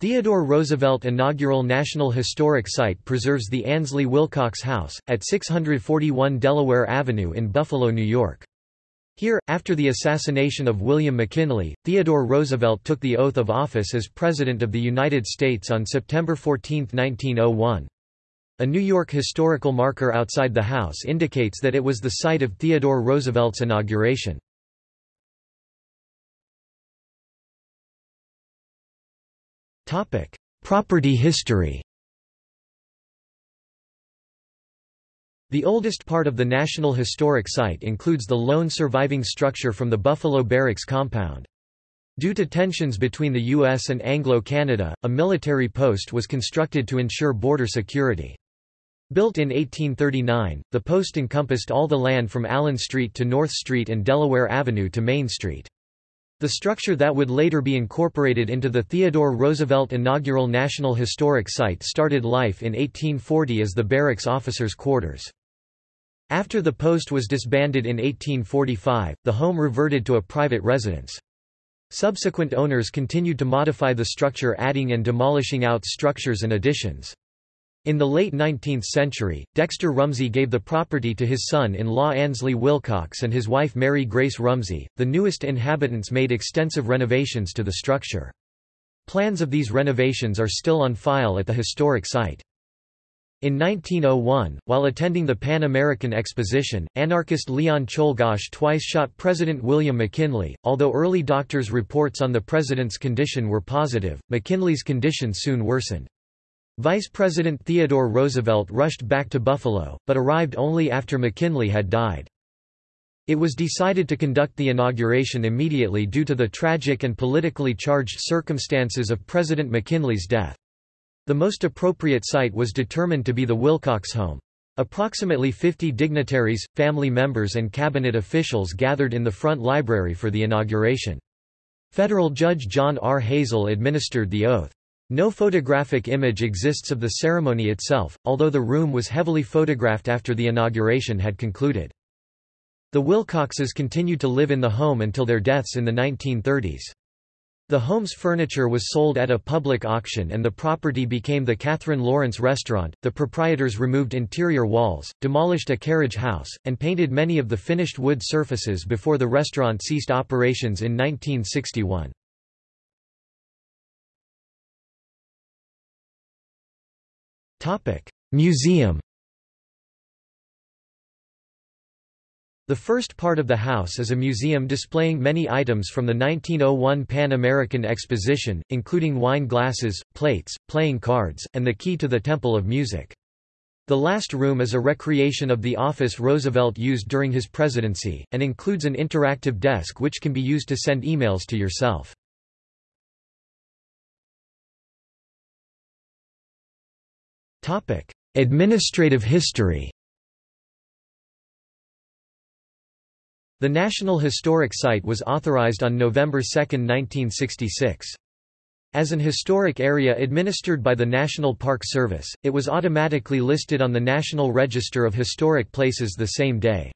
Theodore Roosevelt Inaugural National Historic Site preserves the Ansley Wilcox House, at 641 Delaware Avenue in Buffalo, New York. Here, after the assassination of William McKinley, Theodore Roosevelt took the oath of office as President of the United States on September 14, 1901. A New York historical marker outside the house indicates that it was the site of Theodore Roosevelt's inauguration. Property history The oldest part of the National Historic Site includes the lone surviving structure from the Buffalo Barracks compound. Due to tensions between the U.S. and Anglo-Canada, a military post was constructed to ensure border security. Built in 1839, the post encompassed all the land from Allen Street to North Street and Delaware Avenue to Main Street. The structure that would later be incorporated into the Theodore Roosevelt Inaugural National Historic Site started life in 1840 as the barracks officers' quarters. After the post was disbanded in 1845, the home reverted to a private residence. Subsequent owners continued to modify the structure adding and demolishing out structures and additions. In the late 19th century, Dexter Rumsey gave the property to his son-in-law Ansley Wilcox and his wife Mary Grace Rumsey. The newest inhabitants made extensive renovations to the structure. Plans of these renovations are still on file at the historic site. In 1901, while attending the Pan American Exposition, anarchist Leon Czolgosz twice shot President William McKinley. Although early doctors' reports on the president's condition were positive, McKinley's condition soon worsened. Vice President Theodore Roosevelt rushed back to Buffalo, but arrived only after McKinley had died. It was decided to conduct the inauguration immediately due to the tragic and politically charged circumstances of President McKinley's death. The most appropriate site was determined to be the Wilcox home. Approximately 50 dignitaries, family members and cabinet officials gathered in the front library for the inauguration. Federal Judge John R. Hazel administered the oath. No photographic image exists of the ceremony itself, although the room was heavily photographed after the inauguration had concluded. The Wilcoxes continued to live in the home until their deaths in the 1930s. The home's furniture was sold at a public auction and the property became the Kathryn Lawrence Restaurant. The proprietors removed interior walls, demolished a carriage house, and painted many of the finished wood surfaces before the restaurant ceased operations in 1961. Museum The first part of the house is a museum displaying many items from the 1901 Pan American Exposition, including wine glasses, plates, playing cards, and the key to the Temple of Music. The last room is a recreation of the office Roosevelt used during his presidency, and includes an interactive desk which can be used to send emails to yourself. Administrative history The National Historic Site was authorized on November 2, 1966. As an historic area administered by the National Park Service, it was automatically listed on the National Register of Historic Places the same day.